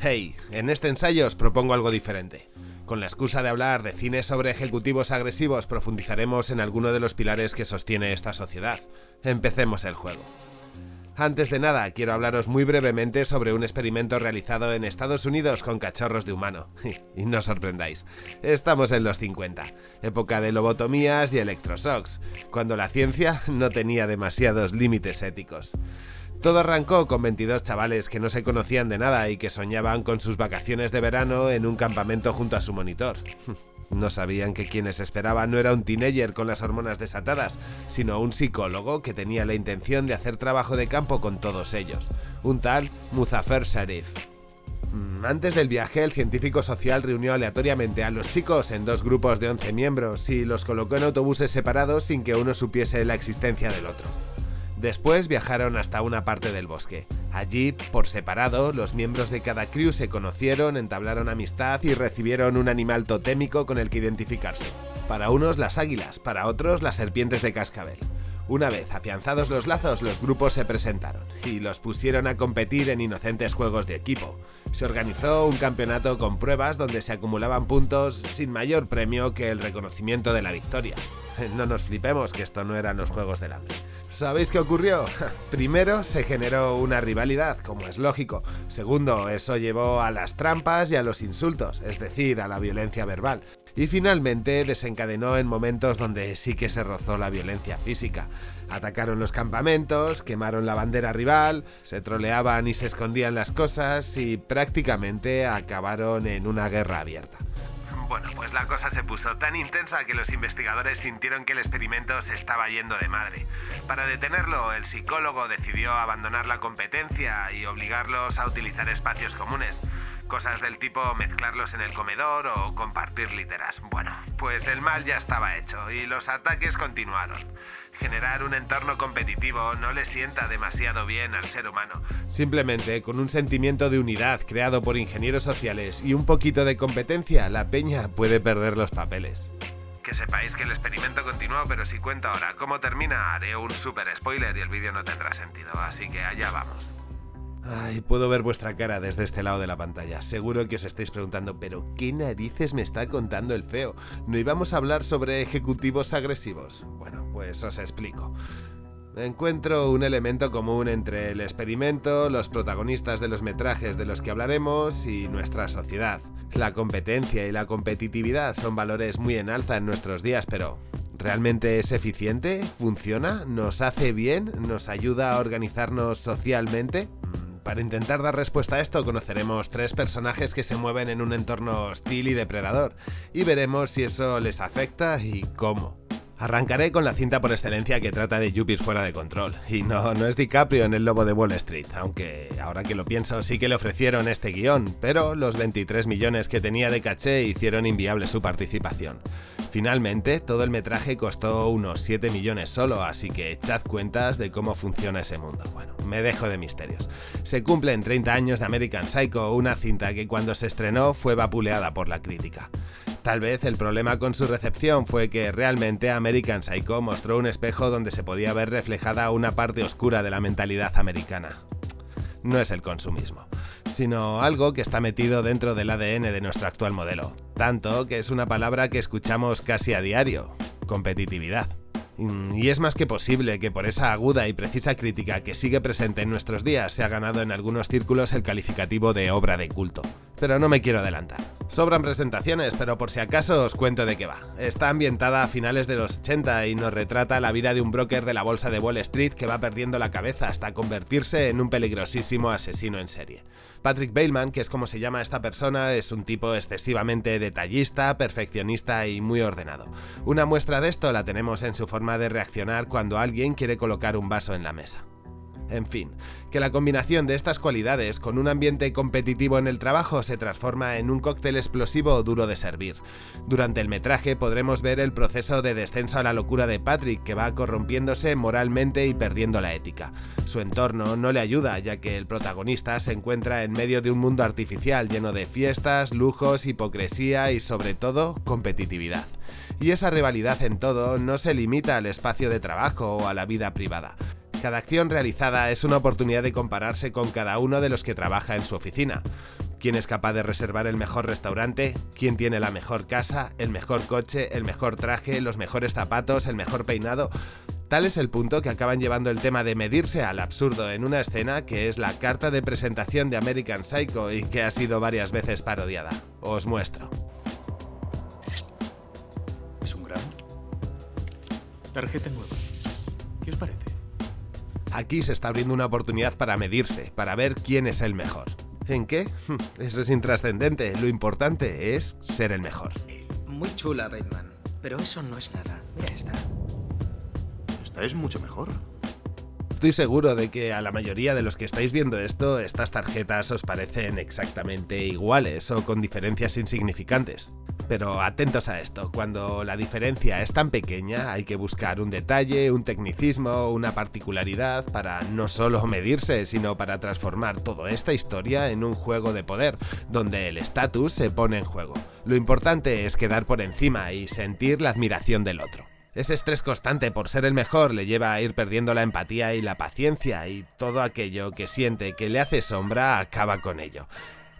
Hey, en este ensayo os propongo algo diferente. Con la excusa de hablar de cine sobre ejecutivos agresivos profundizaremos en alguno de los pilares que sostiene esta sociedad. Empecemos el juego. Antes de nada, quiero hablaros muy brevemente sobre un experimento realizado en Estados Unidos con cachorros de humano. y no os sorprendáis, estamos en los 50, época de lobotomías y electroshocks, cuando la ciencia no tenía demasiados límites éticos. Todo arrancó con 22 chavales que no se conocían de nada y que soñaban con sus vacaciones de verano en un campamento junto a su monitor. No sabían que quienes esperaban no era un teenager con las hormonas desatadas, sino un psicólogo que tenía la intención de hacer trabajo de campo con todos ellos, un tal Muzafer Sharif. Mm, antes del viaje, el científico social reunió aleatoriamente a los chicos en dos grupos de 11 miembros y los colocó en autobuses separados sin que uno supiese la existencia del otro. Después viajaron hasta una parte del bosque. Allí, por separado, los miembros de cada crew se conocieron, entablaron amistad y recibieron un animal totémico con el que identificarse. Para unos las águilas, para otros las serpientes de cascabel. Una vez afianzados los lazos, los grupos se presentaron y los pusieron a competir en inocentes juegos de equipo. Se organizó un campeonato con pruebas donde se acumulaban puntos sin mayor premio que el reconocimiento de la victoria. No nos flipemos que esto no eran los Juegos del Hambre. ¿Sabéis qué ocurrió? Primero, se generó una rivalidad, como es lógico. Segundo, eso llevó a las trampas y a los insultos, es decir, a la violencia verbal. Y finalmente desencadenó en momentos donde sí que se rozó la violencia física. Atacaron los campamentos, quemaron la bandera rival, se troleaban y se escondían las cosas y prácticamente acabaron en una guerra abierta. Bueno, pues la cosa se puso tan intensa que los investigadores sintieron que el experimento se estaba yendo de madre. Para detenerlo, el psicólogo decidió abandonar la competencia y obligarlos a utilizar espacios comunes. Cosas del tipo mezclarlos en el comedor o compartir literas. Bueno, pues el mal ya estaba hecho y los ataques continuaron. Generar un entorno competitivo no le sienta demasiado bien al ser humano. Simplemente con un sentimiento de unidad creado por ingenieros sociales y un poquito de competencia, la peña puede perder los papeles. Que sepáis que el experimento continuó, pero si cuento ahora cómo termina, haré un super spoiler y el vídeo no tendrá sentido, así que allá vamos. Ay, puedo ver vuestra cara desde este lado de la pantalla. Seguro que os estáis preguntando, pero ¿qué narices me está contando el feo? ¿No íbamos a hablar sobre ejecutivos agresivos? Bueno, pues os explico. Encuentro un elemento común entre el experimento, los protagonistas de los metrajes de los que hablaremos y nuestra sociedad. La competencia y la competitividad son valores muy en alza en nuestros días, pero ¿realmente es eficiente? ¿Funciona? ¿Nos hace bien? ¿Nos ayuda a organizarnos socialmente? Para intentar dar respuesta a esto conoceremos tres personajes que se mueven en un entorno hostil y depredador, y veremos si eso les afecta y cómo. Arrancaré con la cinta por excelencia que trata de Jupiter fuera de control. Y no, no es DiCaprio en El Lobo de Wall Street, aunque ahora que lo pienso sí que le ofrecieron este guion, pero los 23 millones que tenía de caché hicieron inviable su participación. Finalmente, todo el metraje costó unos 7 millones solo, así que echad cuentas de cómo funciona ese mundo. Bueno, me dejo de misterios. Se cumplen 30 años de American Psycho, una cinta que cuando se estrenó fue vapuleada por la crítica. Tal vez el problema con su recepción fue que realmente American Psycho mostró un espejo donde se podía ver reflejada una parte oscura de la mentalidad americana. No es el consumismo, sino algo que está metido dentro del ADN de nuestro actual modelo, tanto que es una palabra que escuchamos casi a diario, competitividad. Y es más que posible que por esa aguda y precisa crítica que sigue presente en nuestros días se ha ganado en algunos círculos el calificativo de obra de culto. Pero no me quiero adelantar. Sobran presentaciones, pero por si acaso os cuento de qué va. Está ambientada a finales de los 80 y nos retrata la vida de un broker de la bolsa de Wall Street que va perdiendo la cabeza hasta convertirse en un peligrosísimo asesino en serie. Patrick Bailman, que es como se llama esta persona, es un tipo excesivamente detallista, perfeccionista y muy ordenado. Una muestra de esto la tenemos en su forma de reaccionar cuando alguien quiere colocar un vaso en la mesa. En fin, que la combinación de estas cualidades con un ambiente competitivo en el trabajo se transforma en un cóctel explosivo duro de servir. Durante el metraje podremos ver el proceso de descenso a la locura de Patrick, que va corrompiéndose moralmente y perdiendo la ética. Su entorno no le ayuda, ya que el protagonista se encuentra en medio de un mundo artificial lleno de fiestas, lujos, hipocresía y sobre todo competitividad. Y esa rivalidad en todo no se limita al espacio de trabajo o a la vida privada. Cada acción realizada es una oportunidad de compararse con cada uno de los que trabaja en su oficina. quién es capaz de reservar el mejor restaurante, quién tiene la mejor casa, el mejor coche, el mejor traje, los mejores zapatos, el mejor peinado. Tal es el punto que acaban llevando el tema de medirse al absurdo en una escena que es la carta de presentación de American Psycho y que ha sido varias veces parodiada. Os muestro. Es un gran. Tarjeta nueva. ¿Qué os parece? Aquí se está abriendo una oportunidad para medirse, para ver quién es el mejor. ¿En qué? Eso es intrascendente. Lo importante es ser el mejor. Muy chula, Bateman. Pero eso no es nada. Mira esta es mucho mejor. Estoy seguro de que a la mayoría de los que estáis viendo esto, estas tarjetas os parecen exactamente iguales o con diferencias insignificantes. Pero atentos a esto, cuando la diferencia es tan pequeña hay que buscar un detalle, un tecnicismo, una particularidad para no solo medirse, sino para transformar toda esta historia en un juego de poder, donde el estatus se pone en juego. Lo importante es quedar por encima y sentir la admiración del otro. Ese estrés constante por ser el mejor le lleva a ir perdiendo la empatía y la paciencia y todo aquello que siente que le hace sombra acaba con ello.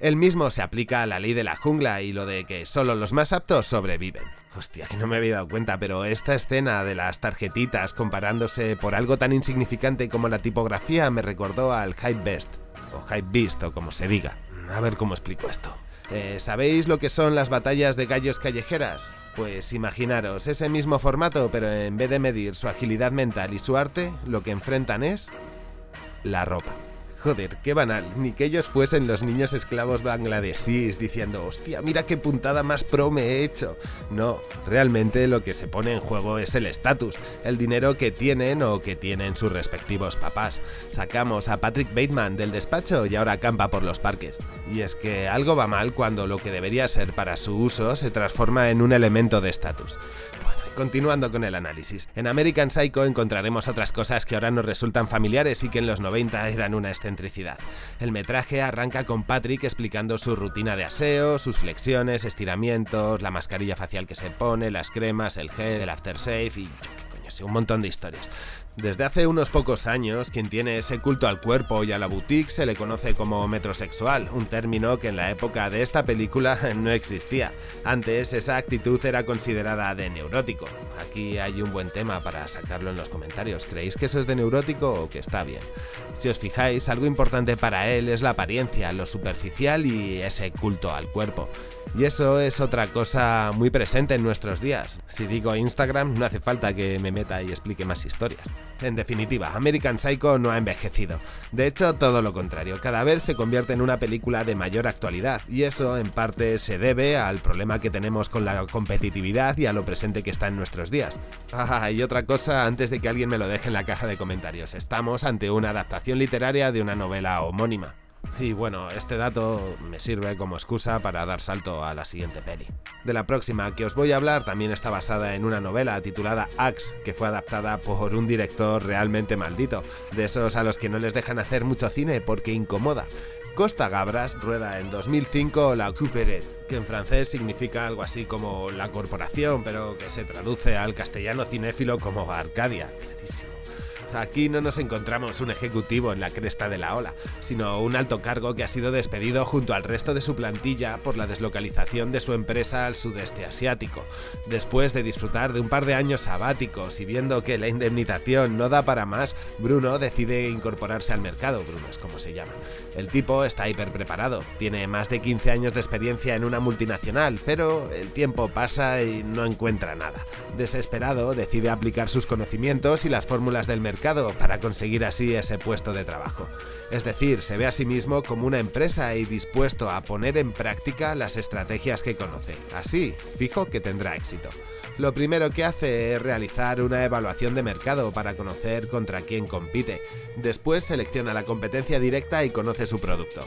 Él mismo se aplica a la ley de la jungla y lo de que solo los más aptos sobreviven. Hostia, que no me había dado cuenta, pero esta escena de las tarjetitas comparándose por algo tan insignificante como la tipografía me recordó al Hype Best, o Hype Beast, o como se diga. A ver cómo explico esto. Eh, ¿Sabéis lo que son las batallas de gallos callejeras? Pues imaginaros ese mismo formato, pero en vez de medir su agilidad mental y su arte, lo que enfrentan es la ropa. Joder, qué banal, ni que ellos fuesen los niños esclavos bangladesíes diciendo, hostia, mira qué puntada más pro me he hecho. No, realmente lo que se pone en juego es el estatus, el dinero que tienen o que tienen sus respectivos papás. Sacamos a Patrick Bateman del despacho y ahora campa por los parques. Y es que algo va mal cuando lo que debería ser para su uso se transforma en un elemento de estatus. Continuando con el análisis, en American Psycho encontraremos otras cosas que ahora nos resultan familiares y que en los 90 eran una excentricidad. El metraje arranca con Patrick explicando su rutina de aseo, sus flexiones, estiramientos, la mascarilla facial que se pone, las cremas, el gel, el aftershave un montón de historias. Desde hace unos pocos años, quien tiene ese culto al cuerpo y a la boutique se le conoce como metrosexual, un término que en la época de esta película no existía. Antes esa actitud era considerada de neurótico. Aquí hay un buen tema para sacarlo en los comentarios. ¿Creéis que eso es de neurótico o que está bien? Si os fijáis, algo importante para él es la apariencia, lo superficial y ese culto al cuerpo. Y eso es otra cosa muy presente en nuestros días. Si digo Instagram, no hace falta que me meta y explique más historias. En definitiva, American Psycho no ha envejecido. De hecho, todo lo contrario, cada vez se convierte en una película de mayor actualidad, y eso en parte se debe al problema que tenemos con la competitividad y a lo presente que está en nuestros días. Ah, y otra cosa antes de que alguien me lo deje en la caja de comentarios, estamos ante una adaptación literaria de una novela homónima. Y bueno, este dato me sirve como excusa para dar salto a la siguiente peli. De la próxima que os voy a hablar también está basada en una novela titulada Axe, que fue adaptada por un director realmente maldito, de esos a los que no les dejan hacer mucho cine porque incomoda. Costa Gabras rueda en 2005 La Couperet, que en francés significa algo así como la corporación, pero que se traduce al castellano cinéfilo como Arcadia. Clarísimo. Aquí no nos encontramos un ejecutivo en la cresta de la ola, sino un alto cargo que ha sido despedido junto al resto de su plantilla por la deslocalización de su empresa al sudeste asiático. Después de disfrutar de un par de años sabáticos y viendo que la indemnización no da para más, Bruno decide incorporarse al mercado, Bruno es como se llama. El tipo está hiper preparado, tiene más de 15 años de experiencia en una multinacional, pero el tiempo pasa y no encuentra nada. Desesperado, decide aplicar sus conocimientos y las fórmulas del mercado para conseguir así ese puesto de trabajo. Es decir, se ve a sí mismo como una empresa y dispuesto a poner en práctica las estrategias que conoce. Así, fijo que tendrá éxito. Lo primero que hace es realizar una evaluación de mercado para conocer contra quién compite. Después selecciona la competencia directa y conoce su producto.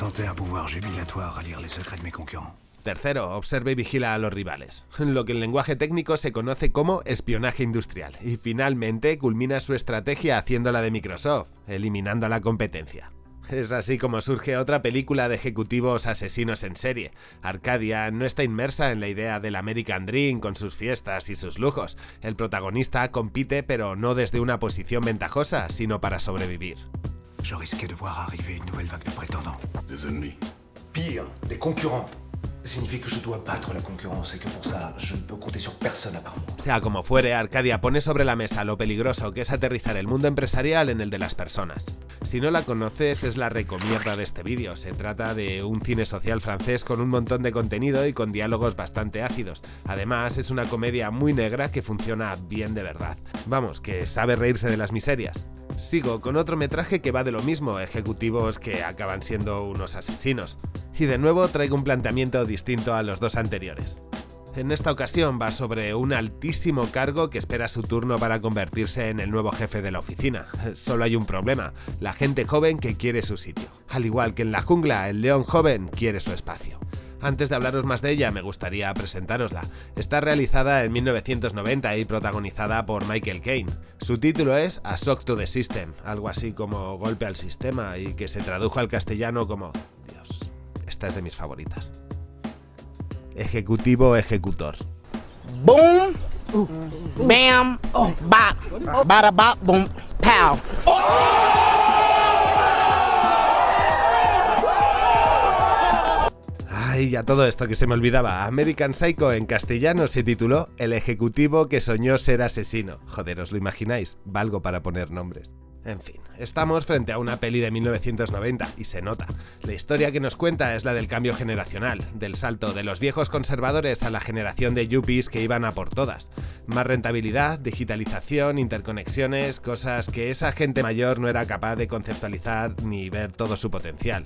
un pouvoir jubilatoire à lire les secrets de mes concurrents. Tercero, observe y vigila a los rivales, lo que en lenguaje técnico se conoce como espionaje industrial, y finalmente culmina su estrategia haciéndola de Microsoft, eliminando a la competencia. Es así como surge otra película de ejecutivos asesinos en serie. Arcadia no está inmersa en la idea del American Dream con sus fiestas y sus lujos. El protagonista compite pero no desde una posición ventajosa, sino para sobrevivir. je risquais de voir arriver une nouvelle vague de prétendants. Des ennemis. Pire, des concurrents. Signifie que la concurrence et que pour ça, je ne peux compter sur. Sea como fuere, Arcadia pone sobre la mesa lo peligroso que es aterrizar el mundo empresarial en el de las personas. Si no la conoces, es la recomierda de este vídeo. Se trata de un cine social francés con un montón de contenido y con diálogos bastante ácidos. Además, es una comedia muy negra que funciona bien de verdad. Vamos, que sabe reírse de las miserias. Sigo con otro metraje que va de lo mismo, ejecutivos que acaban siendo unos asesinos. Y de nuevo traigo un planteamiento distinto a los dos anteriores. En esta ocasión va sobre un altísimo cargo que espera su turno para convertirse en el nuevo jefe de la oficina. Solo hay un problema, la gente joven que quiere su sitio. Al igual que en la jungla, el león joven quiere su espacio. Antes de hablaros más de ella, me gustaría presentárosla. Está realizada en 1990 y protagonizada por Michael Caine. Su título es A Shock to the System, algo así como Golpe al Sistema, y que se tradujo al castellano como... Dios, esta es de mis favoritas. Ejecutivo Ejecutor. Boom, bam, bop, bada bop, boom, pow. Ay, a todo esto que se me olvidaba, American Psycho en castellano se tituló El ejecutivo que soñó ser asesino. Joder, ¿os lo imagináis? Valgo para poner nombres. En fin, estamos frente a una peli de 1990 y se nota. La historia que nos cuenta es la del cambio generacional, del salto de los viejos conservadores a la generación de yuppies que iban a por todas. Más rentabilidad, digitalización, interconexiones, cosas que esa gente mayor no era capaz de conceptualizar ni ver todo su potencial.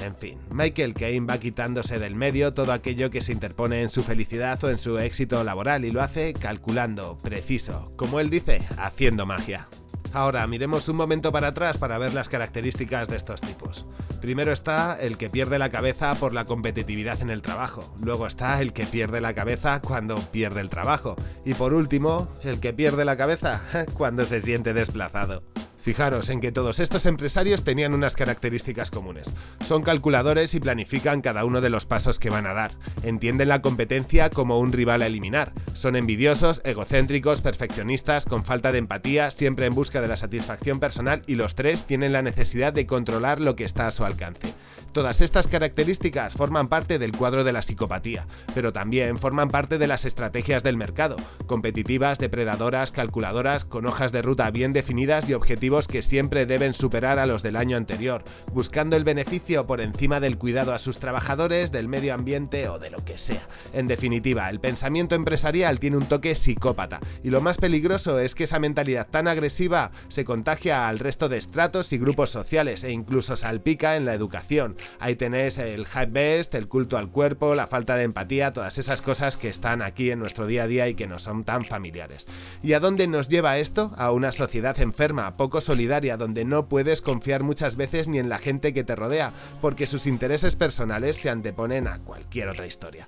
En fin, Michael Caine va quitándose del medio todo aquello que se interpone en su felicidad o en su éxito laboral y lo hace calculando, preciso, como él dice, haciendo magia. Ahora miremos un momento para atrás para ver las características de estos tipos. Primero está el que pierde la cabeza por la competitividad en el trabajo, luego está el que pierde la cabeza cuando pierde el trabajo y por último, el que pierde la cabeza cuando se siente desplazado. Fijaros en que todos estos empresarios tenían unas características comunes. Son calculadores y planifican cada uno de los pasos que van a dar. Entienden la competencia como un rival a eliminar. Son envidiosos, egocéntricos, perfeccionistas, con falta de empatía, siempre en busca de la satisfacción personal y los tres tienen la necesidad de controlar lo que está a su alcance. Todas estas características forman parte del cuadro de la psicopatía, pero también forman parte de las estrategias del mercado, competitivas, depredadoras, calculadoras, con hojas de ruta bien definidas y objetivos que siempre deben superar a los del año anterior, buscando el beneficio por encima del cuidado a sus trabajadores, del medio ambiente o de lo que sea. En definitiva, el pensamiento empresarial tiene un toque psicópata, y lo más peligroso es que esa mentalidad tan agresiva se contagia al resto de estratos y grupos sociales e incluso salpica en la educación, Ahí tenéis el hype best, el culto al cuerpo, la falta de empatía, todas esas cosas que están aquí en nuestro día a día y que nos son tan familiares. ¿Y a dónde nos lleva esto? A una sociedad enferma, poco solidaria, donde no puedes confiar muchas veces ni en la gente que te rodea, porque sus intereses personales se anteponen a cualquier otra historia.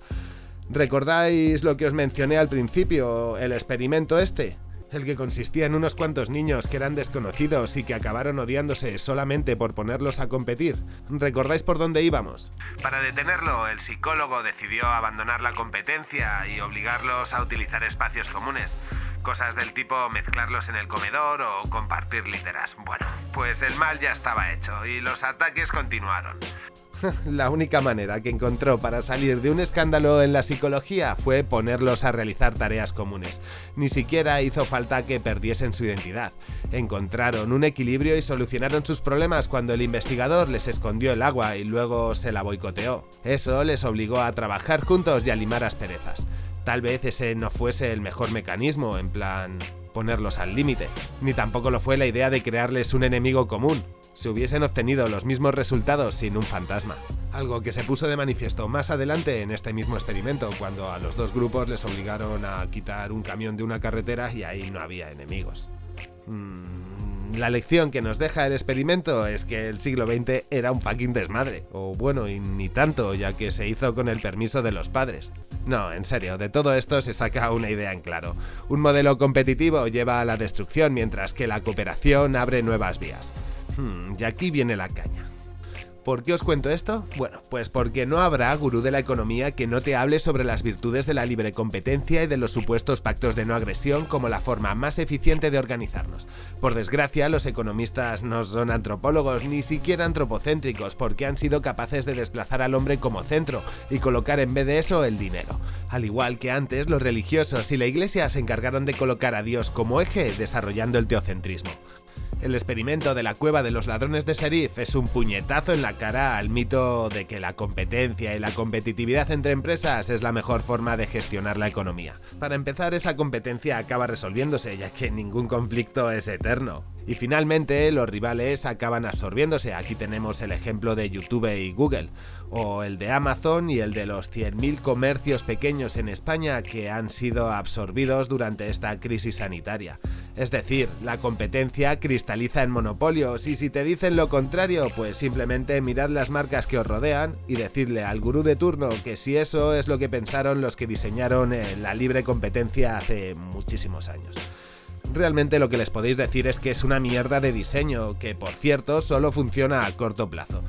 ¿Recordáis lo que os mencioné al principio, el experimento este? El que consistía en unos cuantos niños que eran desconocidos y que acabaron odiándose solamente por ponerlos a competir. ¿Recordáis por dónde íbamos? Para detenerlo, el psicólogo decidió abandonar la competencia y obligarlos a utilizar espacios comunes. Cosas del tipo mezclarlos en el comedor o compartir literas. Bueno, pues el mal ya estaba hecho y los ataques continuaron. La única manera que encontró para salir de un escándalo en la psicología fue ponerlos a realizar tareas comunes. Ni siquiera hizo falta que perdiesen su identidad. Encontraron un equilibrio y solucionaron sus problemas cuando el investigador les escondió el agua y luego se la boicoteó. Eso les obligó a trabajar juntos y a limar asperezas. Tal vez ese no fuese el mejor mecanismo, en plan ponerlos al límite, ni tampoco lo fue la idea de crearles un enemigo común, se hubiesen obtenido los mismos resultados sin un fantasma. Algo que se puso de manifiesto más adelante en este mismo experimento, cuando a los dos grupos les obligaron a quitar un camión de una carretera y ahí no había enemigos. Mm, la lección que nos deja el experimento es que el siglo XX era un fucking desmadre, o bueno, y ni tanto, ya que se hizo con el permiso de los padres. No, en serio, de todo esto se saca una idea en claro. Un modelo competitivo lleva a la destrucción mientras que la cooperación abre nuevas vías. Hmm, y aquí viene la caña. ¿Por qué os cuento esto? Bueno, pues porque no habrá gurú de la economía que no te hable sobre las virtudes de la libre competencia y de los supuestos pactos de no agresión como la forma más eficiente de organizarnos. Por desgracia, los economistas no son antropólogos ni siquiera antropocéntricos porque han sido capaces de desplazar al hombre como centro y colocar en vez de eso el dinero. Al igual que antes, los religiosos y la iglesia se encargaron de colocar a Dios como eje desarrollando el teocentrismo. El experimento de la cueva de los ladrones de Serif es un puñetazo en la cara al mito de que la competencia y la competitividad entre empresas es la mejor forma de gestionar la economía. Para empezar, esa competencia acaba resolviéndose, ya que ningún conflicto es eterno. Y finalmente los rivales acaban absorbiéndose. Aquí tenemos el ejemplo de YouTube y Google, o el de Amazon y el de los 100.000 comercios pequeños en España que han sido absorbidos durante esta crisis sanitaria. Es decir, la competencia cristaliza en monopolios y si te dicen lo contrario, pues simplemente mirad las marcas que os rodean y decidle al gurú de turno que si eso es lo que pensaron los que diseñaron eh, la libre competencia hace muchísimos años realmente lo que les podéis decir es que es una mierda de diseño, que por cierto solo funciona a corto plazo.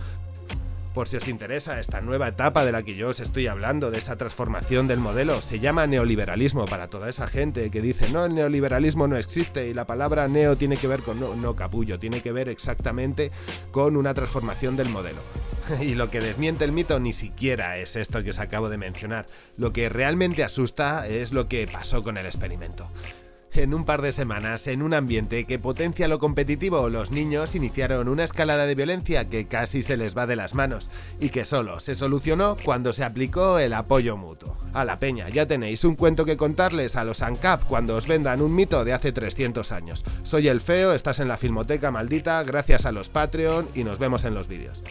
Por si os interesa esta nueva etapa de la que yo os estoy hablando, de esa transformación del modelo, se llama neoliberalismo para toda esa gente que dice no, el neoliberalismo no existe y la palabra neo tiene que ver con no, no capullo, tiene que ver exactamente con una transformación del modelo. Y lo que desmiente el mito ni siquiera es esto que os acabo de mencionar. Lo que realmente asusta es lo que pasó con el experimento. En un par de semanas, en un ambiente que potencia lo competitivo, los niños iniciaron una escalada de violencia que casi se les va de las manos y que solo se solucionó cuando se aplicó el apoyo mutuo. A la peña, ya tenéis un cuento que contarles a los ANCAP cuando os vendan un mito de hace 300 años. Soy el feo, estás en la Filmoteca maldita, gracias a los Patreon y nos vemos en los vídeos.